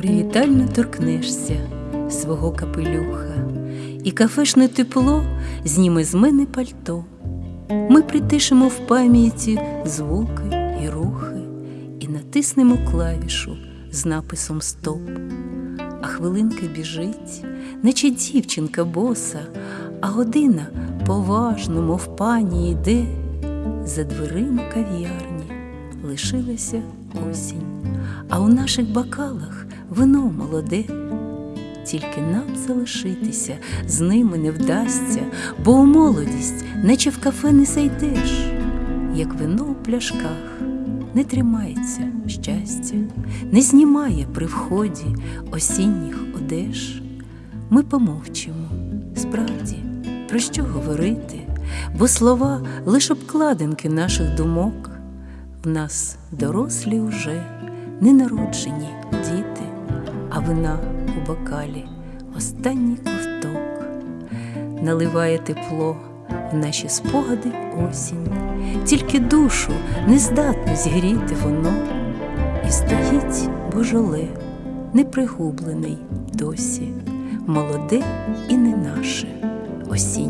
привітально торкнешся свого капелюха, і кафешне тепло зніме з мене пальто. Ми притишимо в пам'яті звуки і рухи, і натиснемо клавішу з написом Стоп. А хвилинка біжить, наче дівчинка боса, а година поважно, мов пані йде. За дверима кав'ярні лишилася осінь, а у наших бокалах вино молоде. Тільки нам залишитися з ними не вдасться, бо у молодість, наче в кафе не зайдеш, як вино у пляшках не тримається щастя, не знімає при вході осінніх одеж. Ми помовчимо, справді, про що говорити, бо слова лиш обкладинки наших думок. В нас дорослі уже ненароджені діти, а вина у бокалі. Останній ковток. Наливає тепло в наші спогади осінь, тільки душу не здатно зігріти воно, і стоїть божоле, непригублений досі, молоде і не наше вино.